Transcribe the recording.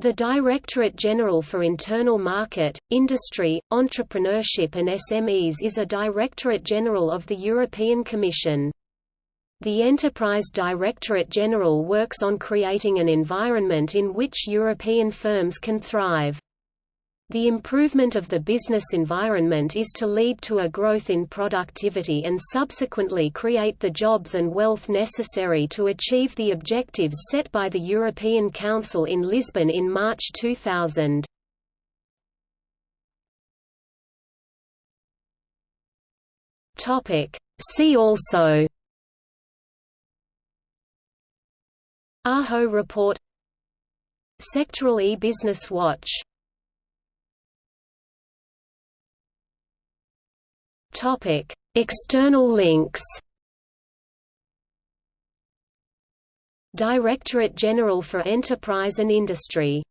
The Directorate General for Internal Market, Industry, Entrepreneurship and SMEs is a Directorate General of the European Commission. The Enterprise Directorate General works on creating an environment in which European firms can thrive. The improvement of the business environment is to lead to a growth in productivity and subsequently create the jobs and wealth necessary to achieve the objectives set by the European Council in Lisbon in March 2000. See also AHO report Sectoral e-business watch Topic: External links. Directorate General for Enterprise and Industry